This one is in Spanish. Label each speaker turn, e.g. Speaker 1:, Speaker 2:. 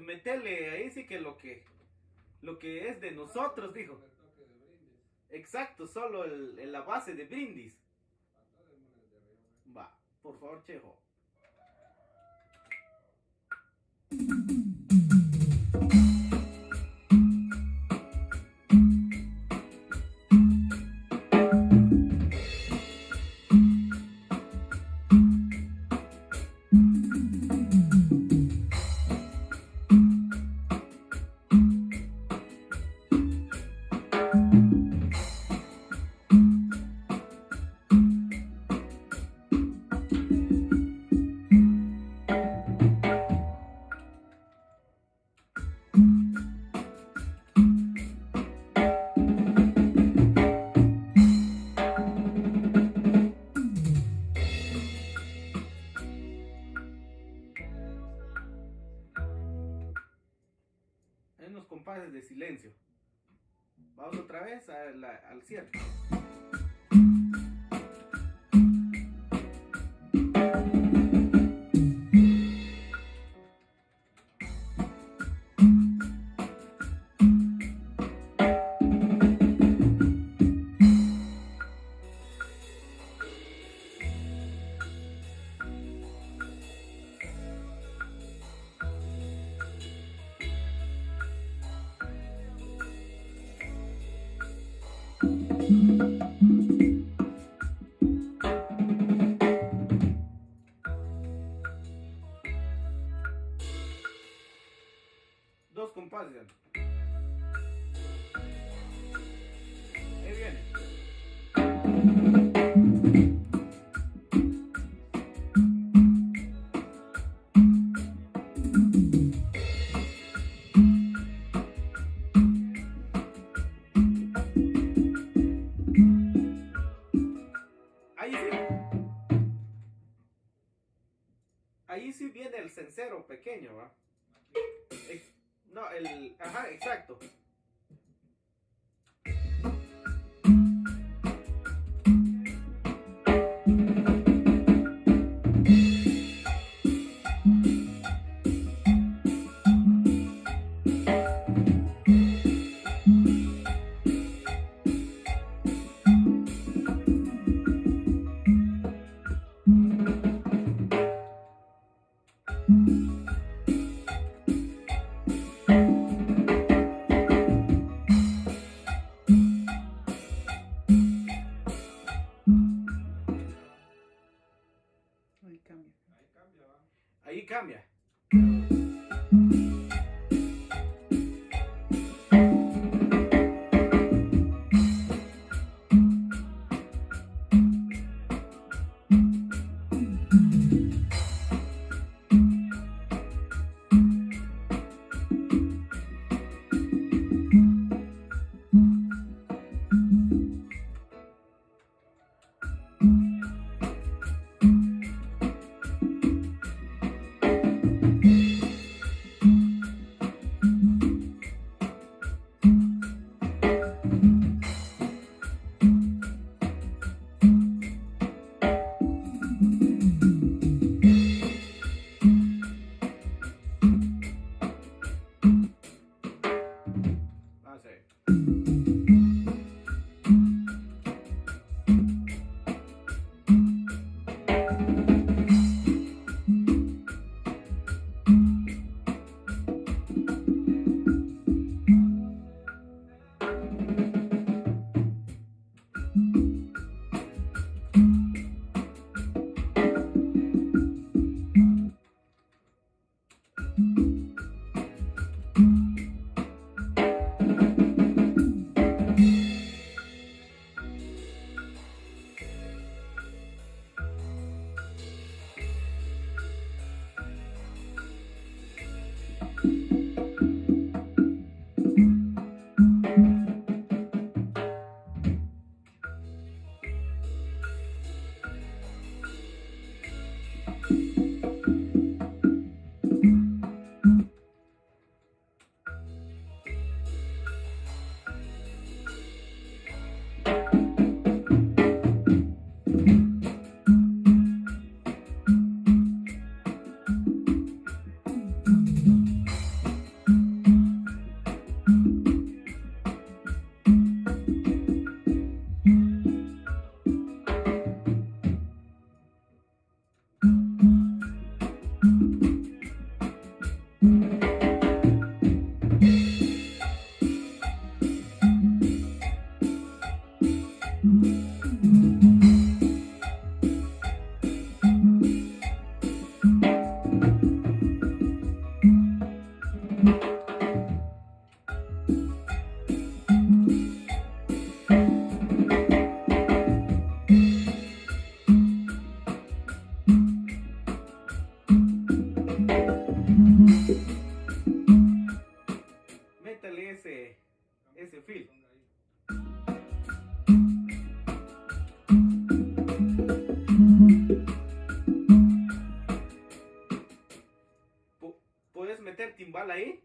Speaker 1: metele ahí sí que lo que lo que es de nosotros, dijo. Exacto, solo el, la base de brindis. Va, por favor, Chejo. De silencio. Vamos otra vez al Pequeño, ¿va? No, el... Ajá, exacto. Ahí cambia. Ahí cambia. Ahí. Ahí.